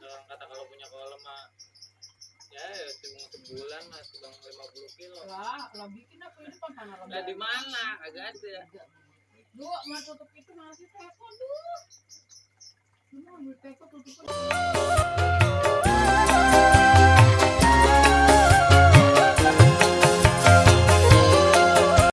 dalam kata kalau punya kolam mah ya, ya cuma sebulan lah lima puluh kilo. Lah, lah bikin apa ini kan Lah di mana? Agak ada. Dua, mau tutup itu masih teko dulu. Cuma ambil teko tutup.